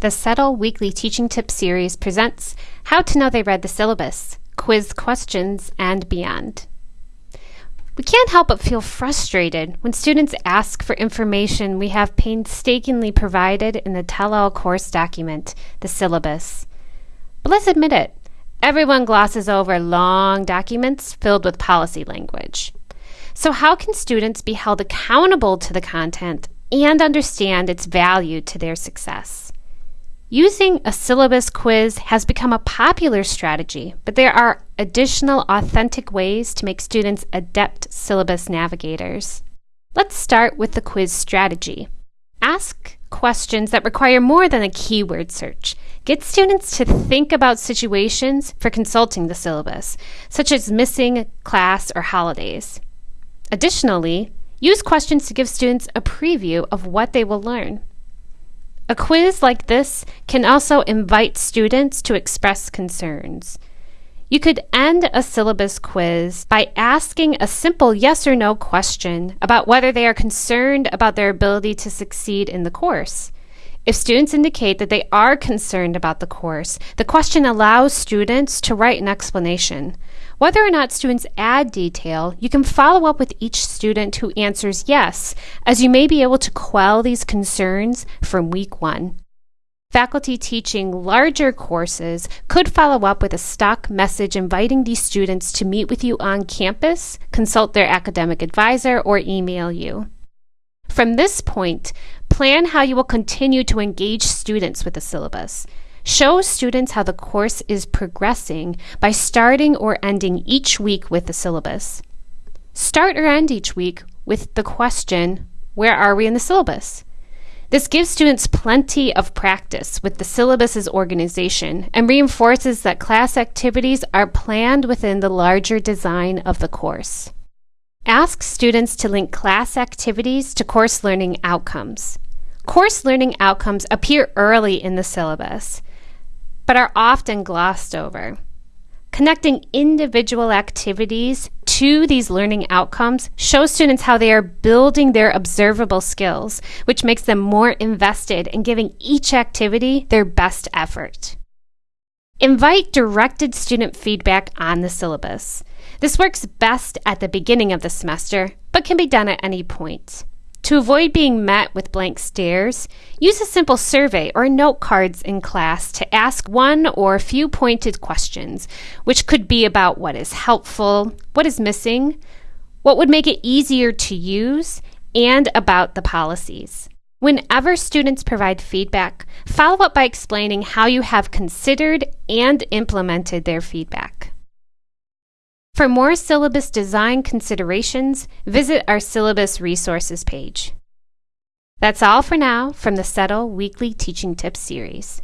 The CETL Weekly Teaching Tip series presents How to Know They Read the Syllabus, Quiz Questions, and Beyond. We can't help but feel frustrated when students ask for information we have painstakingly provided in the Tell All course document, the syllabus. But let's admit it, everyone glosses over long documents filled with policy language. So, how can students be held accountable to the content and understand its value to their success? Using a syllabus quiz has become a popular strategy, but there are additional authentic ways to make students adept syllabus navigators. Let's start with the quiz strategy. Ask questions that require more than a keyword search. Get students to think about situations for consulting the syllabus, such as missing class or holidays. Additionally, use questions to give students a preview of what they will learn. A quiz like this can also invite students to express concerns. You could end a syllabus quiz by asking a simple yes or no question about whether they are concerned about their ability to succeed in the course. If students indicate that they are concerned about the course, the question allows students to write an explanation. Whether or not students add detail, you can follow up with each student who answers yes, as you may be able to quell these concerns from week one. Faculty teaching larger courses could follow up with a stock message inviting these students to meet with you on campus, consult their academic advisor, or email you. From this point, plan how you will continue to engage students with the syllabus. Show students how the course is progressing by starting or ending each week with the syllabus. Start or end each week with the question, Where are we in the syllabus? This gives students plenty of practice with the syllabus's organization and reinforces that class activities are planned within the larger design of the course. Ask students to link class activities to course learning outcomes. Course learning outcomes appear early in the syllabus but are often glossed over. Connecting individual activities to these learning outcomes shows students how they are building their observable skills, which makes them more invested in giving each activity their best effort. Invite directed student feedback on the syllabus. This works best at the beginning of the semester, but can be done at any point. To avoid being met with blank stares, use a simple survey or note cards in class to ask one or a few pointed questions, which could be about what is helpful, what is missing, what would make it easier to use, and about the policies. Whenever students provide feedback, follow up by explaining how you have considered and implemented their feedback. For more syllabus design considerations, visit our syllabus resources page. That's all for now from the CETL Weekly Teaching Tips series.